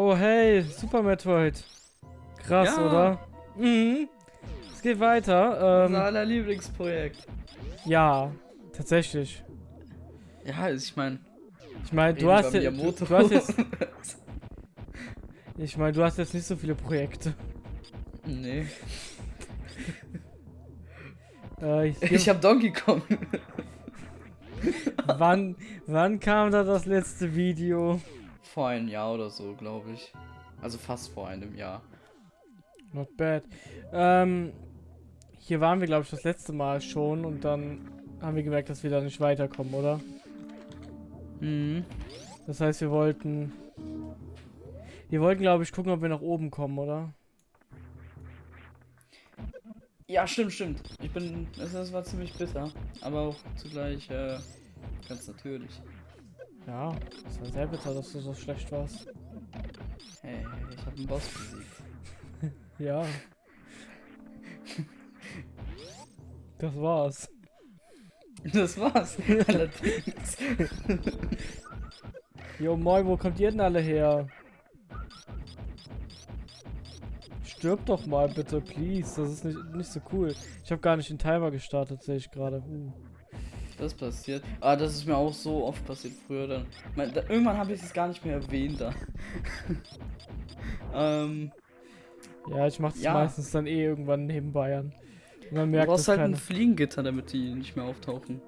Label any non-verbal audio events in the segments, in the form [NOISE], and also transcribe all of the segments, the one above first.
Oh hey, Super Metroid. Krass, Ja. oder? Mhm. Es geht weiter. Unser Ähm, aller Lieblingsprojekt. ja, tatsächlich. Ja, ich meine, Ich meine, du hast ja, du, du hast jetzt, [LAUGHS] ich meine, du hast jetzt nicht so viele Projekte. nee. Äh, hier, Ich habe Donkey Kong. wann, wann kam da das letzte Video? Vor einem Jahr oder so, glaube ich. Also fast vor einem Jahr. Not bad. Ähm, hier waren wir, glaube ich, das letzte Mal schon und dann haben wir gemerkt, dass wir da nicht weiterkommen, oder? Mhm. Das heißt, wir wollten. Wir wollten, glaube ich, gucken, ob wir nach oben kommen, oder? Ja, stimmt, stimmt. Ich bin. Das, war ziemlich bitter. Aber auch zugleich äh, ganz natürlich. Ja, es war sehr bitter, dass du so schlecht warst. Hey, ich habe einen Boss besiegt. [LAUGHS] Ja. Das war's. Das war's. [LAUGHS] Allerdings. Jo, moin, wo kommt ihr denn alle her? Stirb doch mal bitte, please. Das ist nicht, nicht so cool. Ich habe gar nicht den Timer gestartet, sehe ich gerade. Uh. Das passiert. Ah, das ist mir auch so oft passiert früher dann. Mein, da, irgendwann habe ich es gar nicht mehr erwähnt da. [LAUGHS] ähm, Ja, ich mache das Ja. meistens dann eh irgendwann nebenbei an. Und man du merkt brauchst das halt ein keiner. Fliegengitter, damit die nicht mehr auftauchen.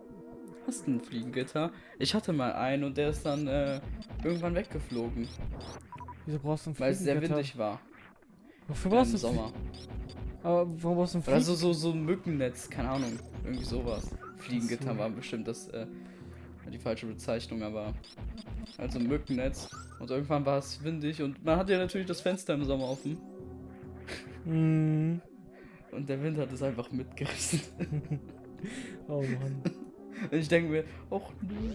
Hast du ein Fliegengitter? Ich hatte mal einen und der ist dann äh, irgendwann weggeflogen, Wieso brauchst du ein weil es sehr Fliegengitter? windig war. Wofür brauchst du Sommer. Aber warum brauchst du ein Oder so, Fliegen? so, so ein Mückennetz, keine Ahnung. Irgendwie sowas. Fliegengitter war bestimmt das, äh, die falsche Bezeichnung, aber also ein Mückennetz. Und irgendwann war es windig und man hatte ja natürlich das Fenster im Sommer offen. Mm. Und der Wind hat es einfach mitgerissen. [LAUGHS] Oh Mann. Und ich denke mir, och nö.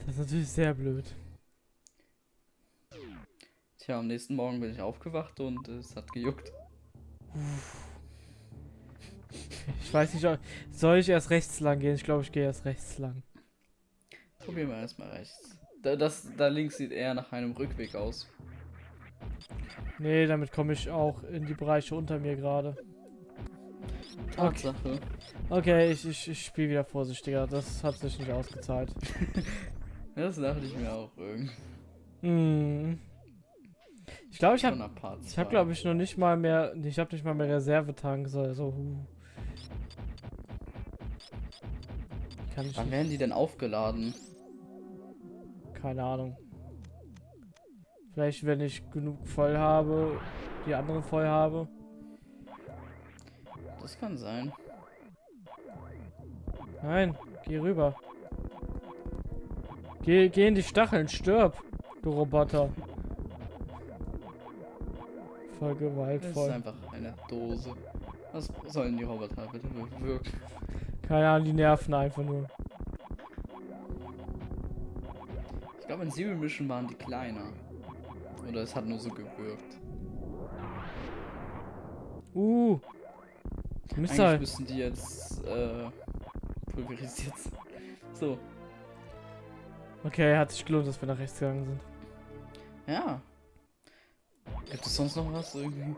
Das ist natürlich sehr blöd. Tja, am nächsten Morgen bin ich aufgewacht und es hat gejuckt. Ich weiß nicht, soll ich erst rechts lang gehen? Ich glaube, ich gehe erst rechts lang. Probieren wir erstmal rechts. Da, das, da links sieht eher nach einem Rückweg aus. Nee, damit komme ich auch in die Bereiche unter mir gerade. Tatsache. Okay, ich, ich, ich spiele wieder vorsichtiger. Das hat sich nicht ausgezahlt. [LAUGHS] Das dachte ich mir auch irgendwie. Hm. Ich glaube, ich habe ich habe glaube ich noch nicht mal mehr ich habe nicht mal mehr Reservetanks also huh. Kann ich Wann werden die denn aufgeladen? keine Ahnung. Vielleicht wenn ich genug voll habe, die anderen voll habe. Das kann sein. Nein, geh rüber. Geh, geh in die Stacheln, stirb, du Roboter. Voll Das ist gewaltvoll. einfach eine Dose. Was sollen die Roboter bitte bewirken? Keine Ahnung, die nerven einfach nur. Ich glaube, in Zero Mission waren die kleiner. Oder es hat nur so gewirkt. Uh. Eigentlich Missile. müssten die jetzt äh, pulverisiert sein. So, Okay, hat sich gelohnt, dass wir nach rechts gegangen sind. ja. Gibt es sonst noch was irgendwie?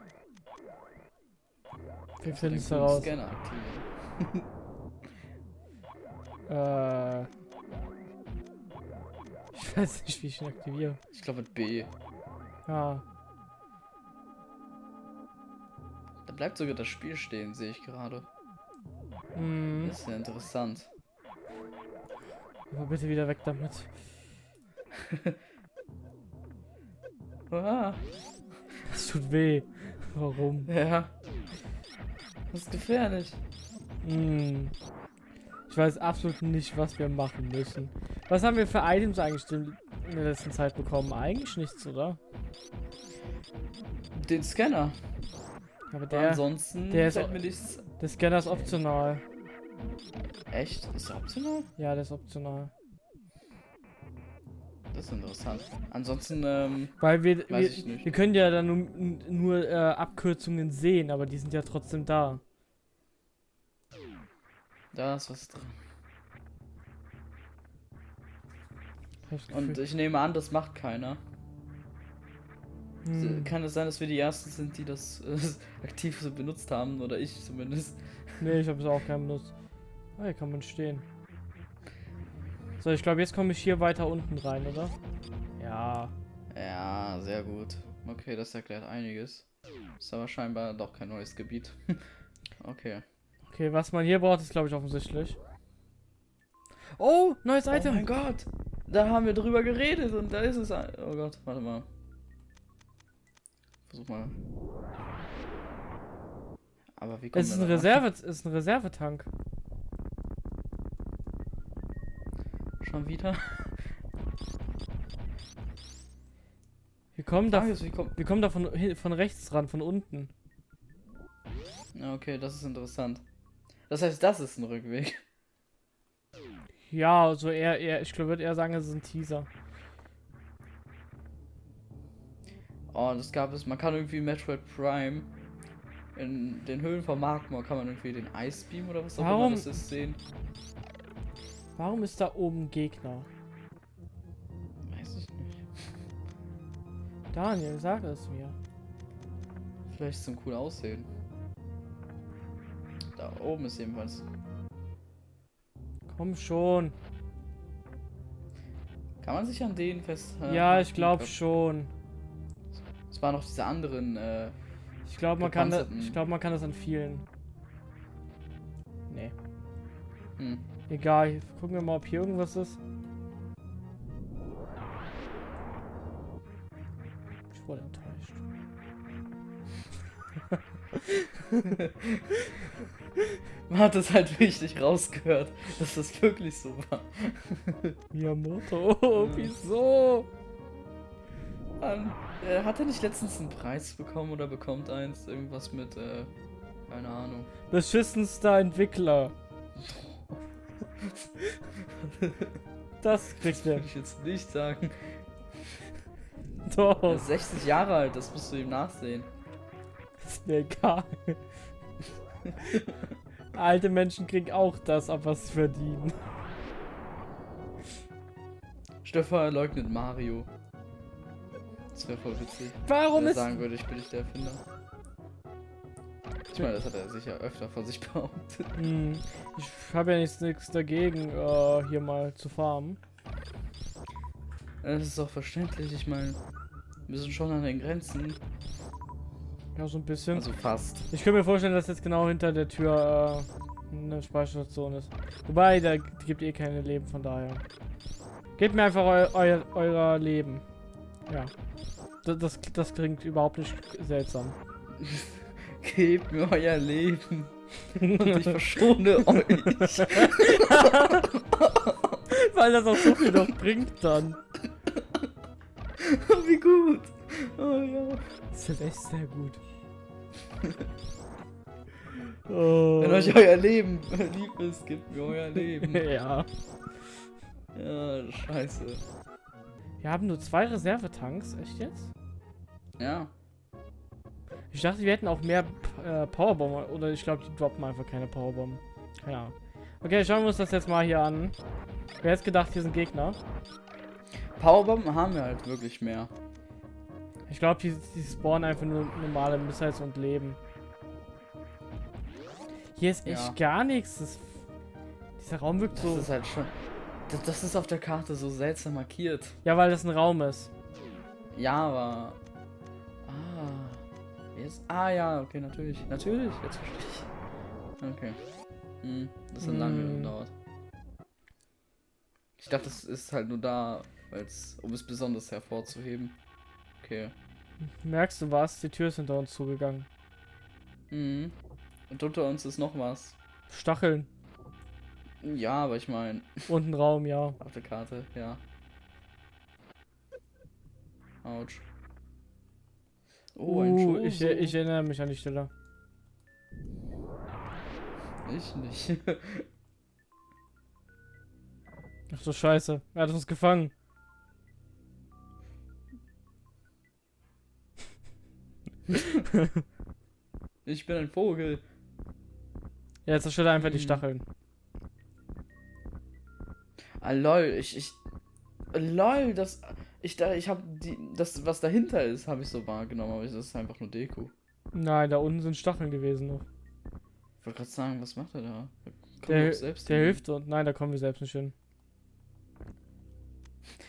Wir Den finden es heraus. Scanner aktivieren. [LAUGHS] Äh. Ich weiß nicht, wie ich ihn aktiviere. Ich glaube mit B. Ja. Da bleibt sogar das Spiel stehen, sehe ich gerade. Hm. Das ist ja interessant. Aber bitte wieder weg damit. [LAUGHS] Ah, Das tut weh. Warum? ja. Das ist gefährlich. Hm. Ich weiß absolut nicht, was wir machen müssen. Was haben wir für Items eigentlich in der letzten Zeit bekommen? Eigentlich nichts, oder? Den Scanner. Aber Aber der, ansonsten der ist nichts. der Scanner ist optional. Echt? Ist der optional? Ja, der ist optional. Das ist interessant. Ansonsten, ähm, Weil wir, Weiß wir, ich nicht. wir können ja dann nur, nur äh, Abkürzungen sehen, aber die sind ja trotzdem da. Da ist was drin. Und ich nehme an, das macht keiner. Hm. Kann es sein, dass wir die Ersten sind, die das äh, [LAUGHS] aktiv so benutzt haben? Oder ich zumindest. Nee, ich habe es auch keinen benutzt. Ah, hier kann man stehen. So, ich glaube, jetzt komme ich hier weiter unten rein, oder? Ja. Ja, sehr gut. Okay, das erklärt einiges. Ist aber scheinbar doch kein neues Gebiet. [LAUGHS] okay. Okay, was man hier braucht, ist, glaube ich, offensichtlich. Oh, neues Oh Item. mein Gott! Da haben wir drüber geredet und da ist es. ein- Oh Gott, warte mal. Versuch mal. Aber wie kommt es ist ein Reserve, es ist ein Reservetank. Schon wieder? Wir kommen da, ist, wie kommt. wir kommen da von, von rechts ran, von unten. Okay, das ist interessant. Das heißt, das ist ein Rückweg. Ja, also eher, eher ich glaube, würde eher sagen, es ist ein Teaser. Oh, das gab es. Man kann irgendwie Metroid Prime in den Höhlen von Magmor kann man irgendwie den Ice Beam oder was auch Warum? immer das ist sehen. Warum ist da oben Gegner? Weiß ich nicht. Daniel, sag es mir. Vielleicht zum cool aussehen. Da oben ist jedenfalls. Komm schon. Kann man sich an denen fest. äh, ja, ich glaube glaub, schon. Es waren noch diese anderen. Äh, Ich glaube, man kann das, ich glaube, man kann das an vielen. Nee. hm. Egal, gucken wir mal, ob hier irgendwas ist. Ich wurde enttäuscht. Man hat es halt richtig rausgehört, dass das wirklich so war. Miyamoto, oh, wieso? Mann, äh, hat er nicht letztens einen Preis bekommen oder bekommt eins? Irgendwas mit, äh, keine Ahnung. Beschissenster Entwickler. Das kriegt er. Würde ich jetzt nicht sagen. Er Doch, ist 60 Jahre alt, das musst du ihm nachsehen. Ist mir egal. Alte Menschen kriegen auch das ab, was sie verdienen. Stefan leugnet Mario. Das wäre voll witzig. Warum ist... sagen würde, ich bin nicht der Erfinder. Ich meine, das hat er sicher öfter von sich [LAUGHS] behauptet. Hm, ich habe ja nichts, nichts dagegen, äh, hier mal zu farmen. Das ist doch verständlich, ich meine, wir sind schon an den Grenzen. Ja, so ein bisschen. Also fast. Ich könnte mir vorstellen, dass jetzt genau hinter der Tür äh, eine Speicherstation ist. Wobei, da gibt eh keine Leben, von daher. Gebt mir einfach eu euer, euer Leben. Ja. Das, das, das klingt überhaupt nicht seltsam. [LAUGHS] Gebt mir euer Leben und ich verschone [LAUGHS] euch. [LAUGHS] Weil das auch so viel noch bringt dann. Wie gut. Oh ja. Das ist sehr gut. Oh. Wenn euch euer Leben lieb ist, gebt mir euer Leben. [LAUGHS] ja. Ja, scheiße. Wir haben nur zwei Reservetanks, echt jetzt? Ja. Ich dachte, wir hätten auch mehr äh, Powerbomben. Oder ich glaube, die droppen einfach keine Powerbomben. Keine Ahnung. Okay, schauen wir uns das jetzt mal hier an. Wer hätte gedacht, hier sind Gegner? Powerbomben haben wir halt wirklich mehr. Ich glaube, die, die spawnen einfach nur normale Missiles und leben. Hier ist echt Ja. gar nichts. Das, dieser Raum wirkt Das so. ist halt schon. Das, das ist auf der Karte so seltsam markiert. Ja, weil das ein Raum ist. Ja, aber. Ah. Jetzt, ah ja, okay, natürlich. Natürlich, jetzt verstehe ich. Okay. Hm, das hat lange Hm. gedauert. Ich dachte, das ist halt nur da, um es besonders hervorzuheben. Okay. Merkst du was? Die Tür ist hinter uns zugegangen. Mhm. Und unter uns ist noch was. Stacheln. Ja, aber ich meine, [LAUGHS] Und ein Raum, ja. auf der Karte, ja. Autsch. Oh, ein Uh, ich, ich erinnere mich an die Stelle. Ich nicht. [LAUGHS] Ach so, scheiße. Er hat uns gefangen. [LAUGHS] ich bin ein Vogel. Ja, jetzt zerstört er einfach die Hm. Stacheln. Ah, lol, ich, ich. Lol, das. Ich da, ich habe die, das, was dahinter ist, habe ich so wahrgenommen, aber das ist einfach nur Deko. Nein, da unten sind Stacheln gewesen noch. Ich wollte gerade sagen, was macht er da? Da Der, selbst der hin. hilft uns. Nein, da kommen wir selbst nicht hin.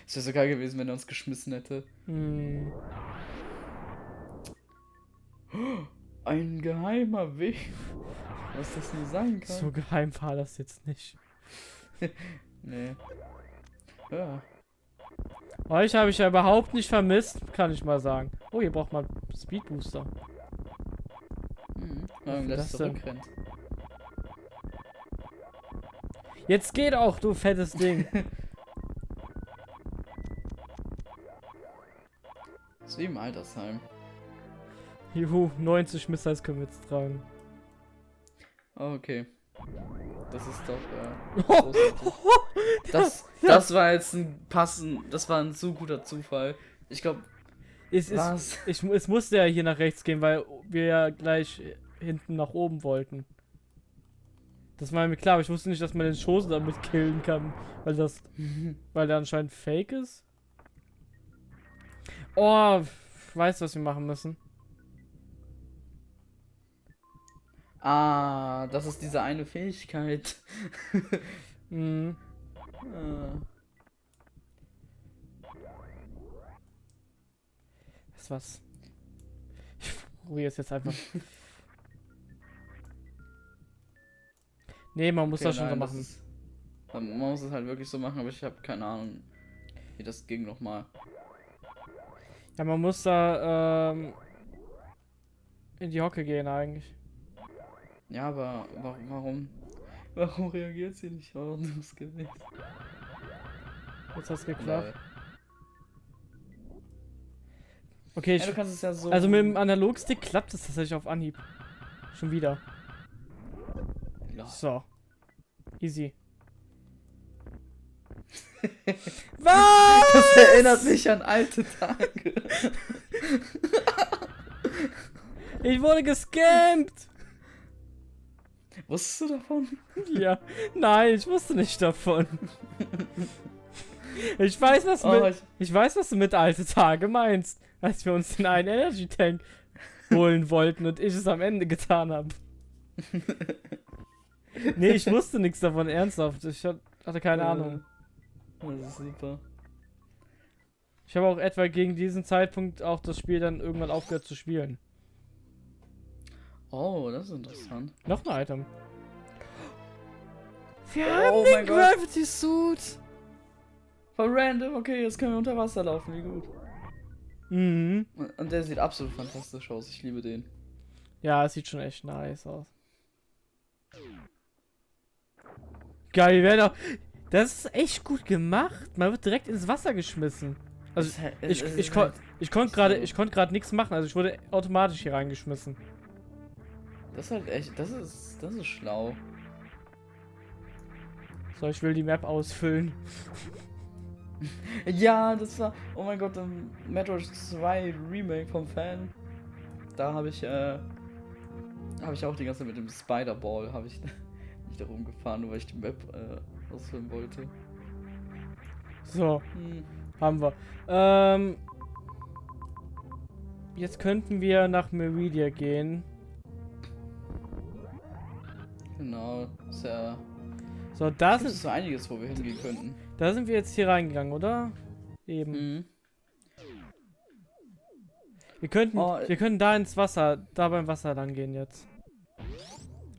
Es wäre so geil gewesen, wenn er uns geschmissen hätte. Hm. Ein geheimer Weg. Was das nur sein kann. So geheim war das jetzt nicht. [LAUGHS] Nee. Ja. Euch habe ich ja überhaupt nicht vermisst, kann ich mal sagen. Oh, ihr braucht mal Speed Booster. Mhm. Wofür Ähm, das zurückrennt. Jetzt geht auch, du fettes Ding. [LAUGHS] ist wie im Altersheim. Juhu, 90 Missiles können wir jetzt tragen. Oh, okay. Das ist doch äh. [LAUGHS] Das, das war jetzt ein passen, das war ein so guter Zufall. Ich glaube, Es, ist, was? ich, es musste ja hier nach rechts gehen, weil wir ja gleich hinten nach oben wollten. Das war mir klar, aber ich wusste nicht, dass man den Schoß damit killen kann, weil das, [LAUGHS] weil der anscheinend fake ist. Oh, ich weiß, was wir machen müssen. Ah, das ist diese eine Fähigkeit. Ah. Weißt du was? Ich probiere es jetzt einfach. [LAUGHS] nee, man muss Okay, das schon so nein, machen. Ist, man man muss es halt wirklich so machen, aber ich habe keine Ahnung, wie das ging nochmal. Ja, man muss da ähm, in die Hocke gehen eigentlich. Ja, aber warum, warum, warum reagiert sie nicht? Warum du es gewesen? Jetzt hat's geklappt. Okay, Ja, ich, du kannst es ja so. also mit dem Analogstick klappt es tatsächlich auf Anhieb. Schon wieder. So. Easy. [LAUGHS] Was? Das erinnert mich an alte Tage. Ich wurde gescampt! Wusstest du davon? [LAUGHS] Ja. Nein, ich wusste nicht davon. [LAUGHS] Ich weiß, was Oh, mit, ich, weiß, was du mit alte Tage meinst, als wir uns den einen Energy Tank holen wollten und ich es am Ende getan habe. [LAUGHS] Nee, ich wusste nichts davon, ernsthaft. Ich hat- hatte keine Ahnung. Das ist super. Ich habe auch etwa gegen diesen Zeitpunkt auch das Spiel dann irgendwann aufgehört zu spielen. Oh, das ist interessant. Noch ein Item. Wir Oh haben den Gott. Gravity Suit. Voll random, okay, jetzt können wir unter Wasser laufen, wie gut. Mhm. Und der sieht absolut fantastisch aus, ich liebe den. Ja, es sieht schon echt nice aus. Geil, wäre doch. Das ist echt gut gemacht. Man wird direkt ins Wasser geschmissen. Also ich, ich, ist kon halt- ich konnte gerade ich konnte gerade nichts machen, also ich wurde automatisch hier reingeschmissen. Das ist halt echt, das ist, das ist schlau. So, ich will die Map ausfüllen. [LAUGHS] Ja, das war, oh mein Gott, im Metroid 2 Remake vom Fan. Da habe ich, äh, habe ich auch die ganze Zeit mit dem Spider-Ball, habe ich [LAUGHS] nicht da rumgefahren, nur weil ich die Map, äh, ausfüllen wollte. So, Hm. haben wir. Ähm, jetzt könnten wir nach Meridia gehen. Genau, ist ja, So, da das ist sind, so einiges, wo wir hingehen könnten. da sind wir jetzt hier reingegangen, oder? Eben. Mhm. Wir könnten, Oh, wir könnten da ins Wasser, da beim Wasser lang gehen jetzt.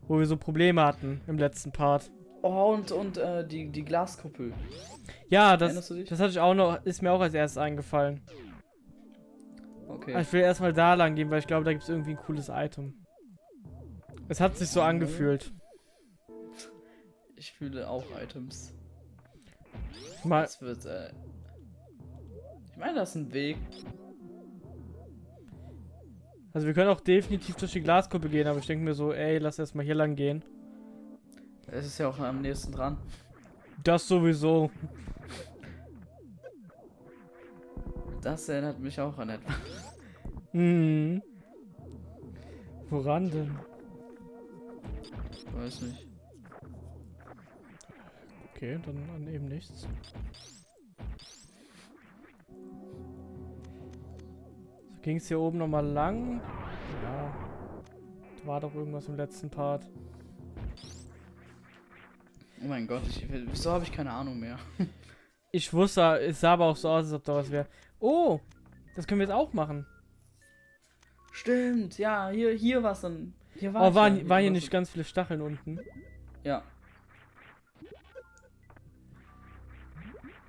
Wo wir so Probleme hatten im letzten Part. Oh, und, und, äh, die, die Glaskuppel. Ja, das, das hatte ich auch noch, ist mir auch als erstes eingefallen. Okay. Aber Ich will erstmal da lang gehen, weil ich glaube, da gibt es irgendwie ein cooles Item. Es hat sich so Mhm. angefühlt. Ich fühle auch Items. Mal, Das wird, äh. Ich meine, das ist ein Weg. also wir können auch definitiv durch die Glaskuppe gehen, aber ich denke mir so, ey, lass erstmal hier lang gehen. Es ist ja auch am nächsten dran. Das sowieso. Das erinnert mich auch an etwas. Mhm. Woran denn? Ich weiß nicht. Okay, dann an eben nichts. Ging es hier oben nochmal lang? Ja. Da war doch irgendwas im letzten Part. Oh mein Gott, ich, wieso habe ich keine Ahnung mehr? [LAUGHS] Ich wusste, es sah aber auch so aus, als ob da was wäre. Oh, das können wir jetzt auch machen. Stimmt, ja, hier, hier war es dann. Hier war oh, waren, ja, hier war's nicht ganz viele Stacheln unten? Ja.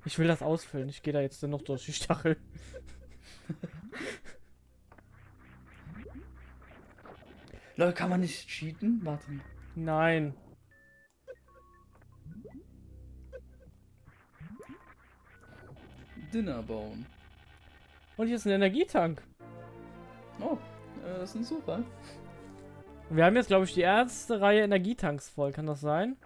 Ich will das ausfüllen. Ich gehe da jetzt dann noch durch die Stachel. Leute, kann man nicht cheaten? Warte. Nein. Dinner bauen. Und hier ist ein Energietank. Oh, äh, das ist ein Zufall. Wir haben jetzt, glaube ich, die erste Reihe Energietanks voll. Kann das sein?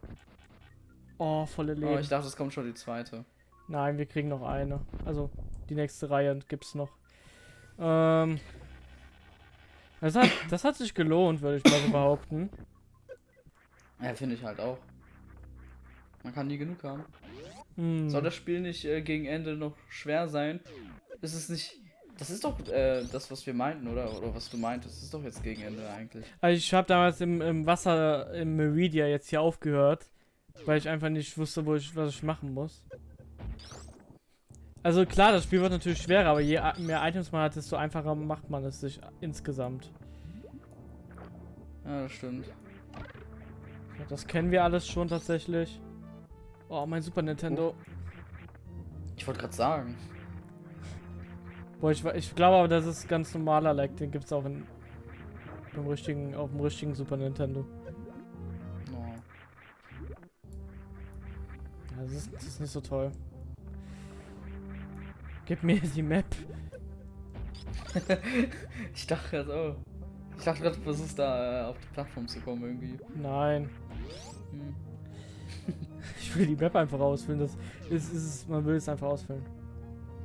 Oh, volle Leben. Oh, ich dachte, es kommt schon die zweite. Nein, wir kriegen noch eine. Also, die nächste Reihe gibt's noch. Ähm. Das hat, das hat sich gelohnt, würde ich mal so behaupten. Ja, finde ich halt auch. Man kann nie genug haben. Hm. Soll das Spiel nicht äh, gegen Ende noch schwer sein? Ist es nicht. Das ist doch äh, das, was wir meinten, oder? Oder was du meintest. Das ist doch jetzt gegen Ende eigentlich. Also ich habe damals im, im Wasser im Meridia jetzt hier aufgehört, weil ich einfach nicht wusste, wo ich, was ich machen muss. Also klar, das Spiel wird natürlich schwerer, aber je mehr Items man hat, desto einfacher macht man es sich insgesamt. Ja, das stimmt. Ja, das kennen wir alles schon tatsächlich. Oh, mein Super Nintendo. Ich wollte gerade sagen. Boah, ich, ich glaube aber, das ist ganz normaler Lag. Den gibt es auch in, im richtigen, auf dem richtigen Super Nintendo. Oh. Ja, das ist, das ist nicht so toll. Gib mir die Map. [LAUGHS] ich dachte gerade, oh. Ich dachte gerade, du versuchst da äh, auf die Plattform zu kommen irgendwie. Nein. Hm. [LAUGHS] Ich will die Map einfach ausfüllen. Das ist, ist, man will es einfach ausfüllen.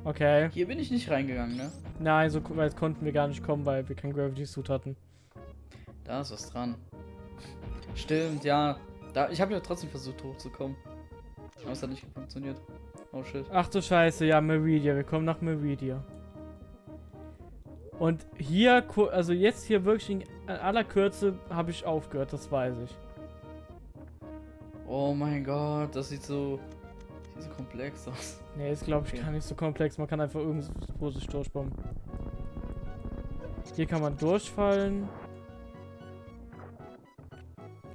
Okay. Hier bin ich nicht reingegangen, ne? Nein, so weit konnten wir gar nicht kommen, weil wir kein Gravity Suit hatten. Da ist was dran. Stimmt, ja. Da, ich habe ja trotzdem versucht hochzukommen. Aber es hat nicht funktioniert. Oh shit. Ach du Scheiße, ja, Meridia. Wir kommen nach Meridia. Und hier, also jetzt hier wirklich in aller Kürze habe ich aufgehört, das weiß ich. Oh mein Gott, das sieht so, sieht so komplex aus. Nee, ist glaube ich okay. gar nicht so komplex. Man kann einfach irgendwo sich durchbomben. Hier kann man durchfallen.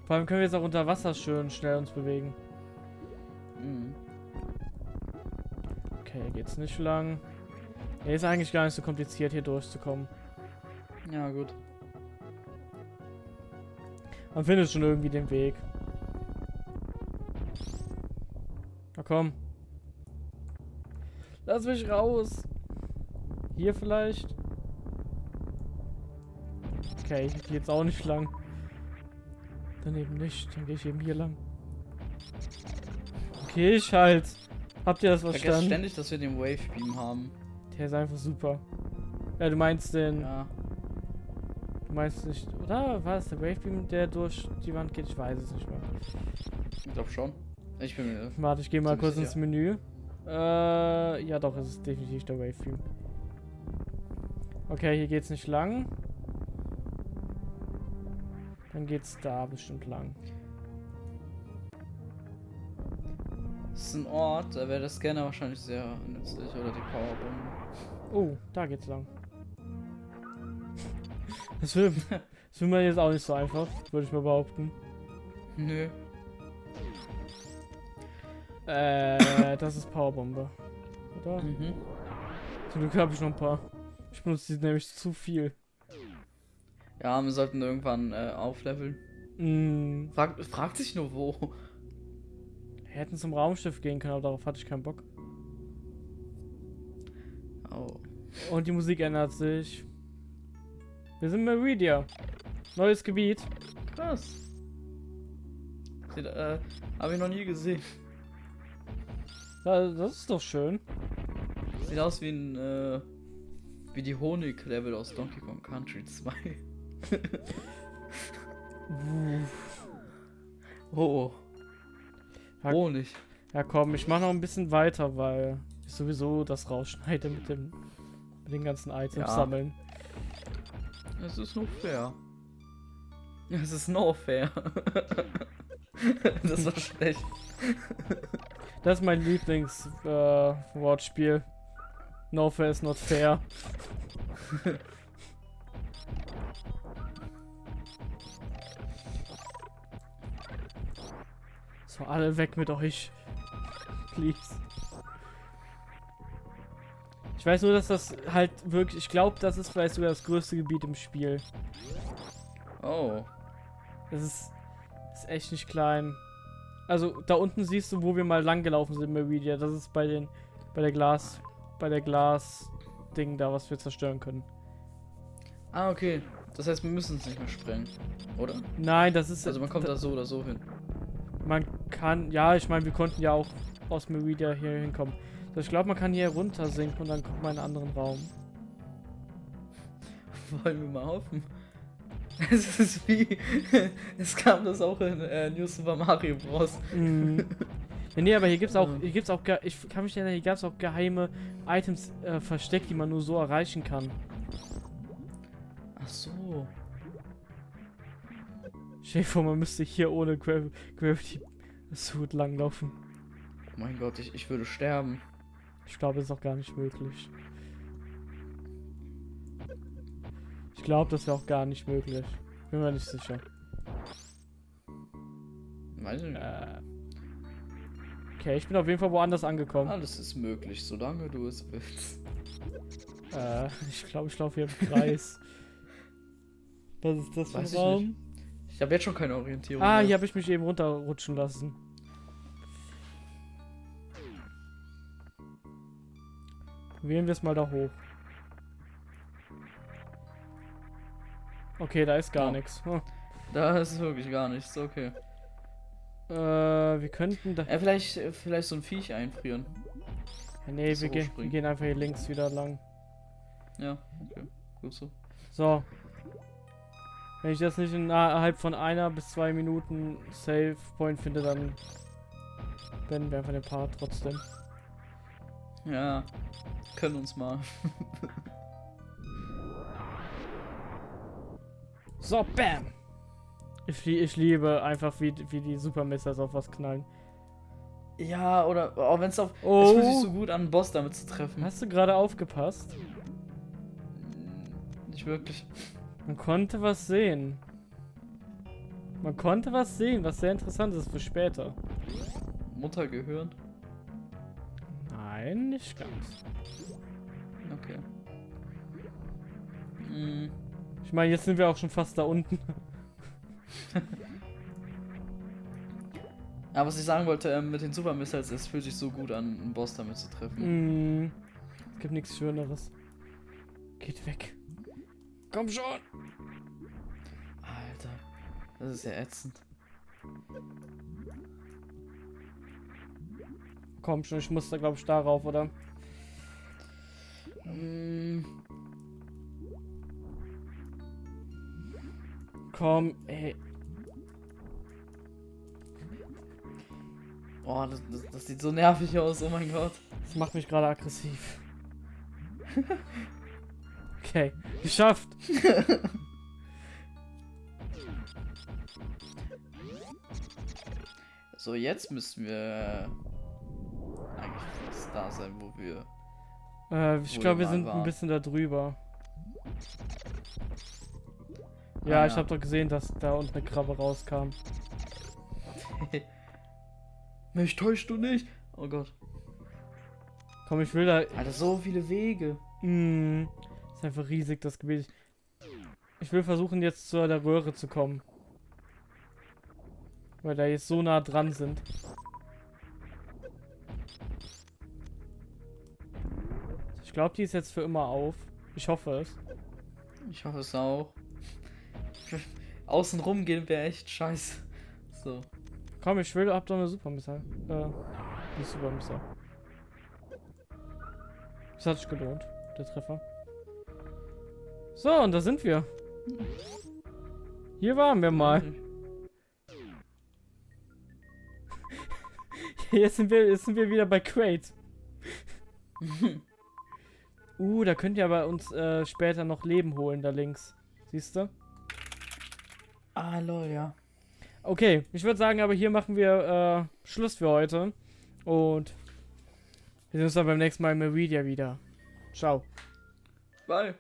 Vor allem können wir jetzt auch unter Wasser schön schnell uns bewegen. Geht's nicht lang. Ja, ist eigentlich gar nicht so kompliziert, hier durchzukommen. Ja, gut. Man findet schon irgendwie den Weg. Na komm. Lass mich raus. Hier vielleicht? Okay, ich gehe jetzt auch nicht lang. Daneben nicht, dann gehe ich eben hier lang. Okay, ich halt. Habt ihr das verstanden? Ich vergesse ständig, dass wir den Wave Beam haben. Der ist einfach super. Ja, du meinst den... Ja. Du meinst nicht... Oder war es der Wave Beam, der durch die Wand geht? Ich weiß es nicht mehr. Ich glaube schon. Ich bin mir... Warte, ich gehe mal kurz ins Menü. Äh, ja doch, es ist definitiv der Wave Beam. Okay, hier geht's nicht lang. Dann geht's da bestimmt lang. Das ist ein Ort, da wäre der Scanner wahrscheinlich sehr nützlich oder die Powerbombe. Oh, da geht's lang. Das will, das will man jetzt auch nicht so einfach, würde ich mal behaupten. Nö. Äh, das ist Powerbombe. Oder? Mhm. Zum Glück habe ich noch ein paar. Ich benutze die nämlich zu viel. Ja, wir sollten irgendwann äh, aufleveln. Mm. Frag, fragt sich nur wo. Wir hätten zum Raumschiff gehen können, aber darauf hatte ich keinen Bock. Oh. Und die Musik ändert sich. Wir sind Meridia. Neues Gebiet. Krass. Sieht, äh, habe ich noch nie gesehen. Ja, das ist doch schön. Sieht aus wie ein, äh, wie die Honig-Level aus Donkey Kong Country 2. [LAUGHS] oh. Ja, Honig. Ja komm, ich mach noch ein bisschen weiter, weil ich sowieso das rausschneide mit dem mit den ganzen Items Ja. sammeln. Es ist nur fair. [LAUGHS] Es ist no fair. [LAUGHS] das war schlecht. [LAUGHS] Das ist mein Lieblings-Wortspiel. no fair is not fair. So, alle weg mit euch. Please. Ich weiß nur, dass das halt wirklich. Ich glaube, das ist vielleicht sogar das größte Gebiet im Spiel. Oh. Das ist, ist echt nicht klein. Also da unten siehst du, wo wir mal lang gelaufen sind, Meridia. Das ist bei den, bei der Glas, bei der Glas-Ding da, was wir zerstören können. Ah, okay. Das heißt, wir müssen es nicht mehr sprengen, oder? Nein, das ist. Also man kommt da so oder so hin. Man kann, ja, ich meine, wir konnten ja auch aus Meridia hier hinkommen. So, ich glaube, man kann hier runter sinken und dann kommt man in einen anderen Raum. [LAUGHS] Wollen wir mal hoffen? [LAUGHS] Es ist wie. [LAUGHS] Es kam das auch in äh, New Super Mario Bros. Mhm. Nee, aber hier gibt's auch, hier gibt's auch, ich kann mich erinnern, hier gab's auch geheime Items äh, versteckt, die man nur so erreichen kann. Ach so. Stell dir vor, man müsste hier ohne Gra Gravity Suit langlaufen. Oh mein Gott, ich, ich würde sterben. Ich glaube, das ist auch gar nicht möglich. Ich glaube, das wäre auch gar nicht möglich. Bin mir nicht sicher. Weiß ich nicht. Äh. Okay, ich bin auf jeden Fall woanders angekommen. Alles ist möglich, solange du es willst. Äh, ich glaube, ich laufe hier im Kreis. [LAUGHS] Was ist das für ein Raum? Ich habe jetzt schon keine Orientierung. Ah, mehr. hier habe ich mich eben runterrutschen lassen. Wählen wir es mal da hoch. Okay, da ist gar Oh. nichts. Hm. Da ist wirklich gar nichts, okay. Äh, wir könnten da. Äh, vielleicht, vielleicht so ein Viech einfrieren. Ja, nee, wir, gehen, wir gehen einfach hier links wieder lang. Ja, okay. Gut so. So. Wenn ich das nicht innerhalb von einer bis zwei Minuten Save Point finde, dann beenden wir einfach den Part trotzdem. Ja. Können uns mal. [LAUGHS] So, bam! Ich, lie- ich liebe einfach, wie, wie die Super Misters auf was knallen. Ja, oder oh, wenn es auf. Es Oh! fühlt sich so gut an, einen Boss damit zu treffen. Hast du gerade aufgepasst? Nicht wirklich. Man konnte was sehen. Man konnte was sehen, was sehr interessant ist für später. Mutter gehören. Nein, nicht ganz. Okay. Mm, Ich meine, jetzt sind wir auch schon fast da unten. [LAUGHS] Aber was ich sagen wollte, ähm, mit den Super Missiles, es fühlt sich so gut an, einen Boss damit zu treffen. Mm, es gibt nichts Schöneres. Geht weg. Komm schon! Alter. Das ist ja ätzend. Komm schon, ich muss da glaube ich darauf, oder? Mm, Komm, ey. Oh, das, das, das sieht so nervig aus, oh mein Gott. Das macht mich gerade aggressiv. [LAUGHS] Okay, geschafft. [LAUGHS] So, jetzt müssten wir eigentlich fast da sein, wo wir. Äh, ich glaube, wir sind ein waren. bisschen da drüber. Ah, Ja, ich ja. habe doch gesehen, dass da unten eine Krabbe rauskam. [LAUGHS] Mich täuscht du nicht? Oh Gott. Komm, ich will da. Alter, so viele Wege. Mm, ist einfach riesig, das Gebiet. Ich will versuchen, jetzt zu der Röhre zu kommen. Weil da jetzt so nah dran sind. Ich glaube, die ist jetzt für immer auf. Ich hoffe es. Ich hoffe es auch. [LAUGHS] Außen rum gehen wäre echt scheiße. So. Komm, ich will, hab doch eine Supermissile. Äh, nicht Supermissile. Das hat sich gelohnt, der Treffer. So, und da sind wir. Hier waren wir mal. [LAUGHS] Jetzt sind wir, jetzt sind wir wieder bei Crate. [LAUGHS] Uh, da könnt ihr aber uns äh, später noch Leben holen, da links. Siehst du? Ah, lol, ja. Okay, ich würde sagen, aber hier machen wir äh, Schluss für heute. Und wir sehen uns dann beim nächsten Mal im Meridia wieder. Ciao. Bye.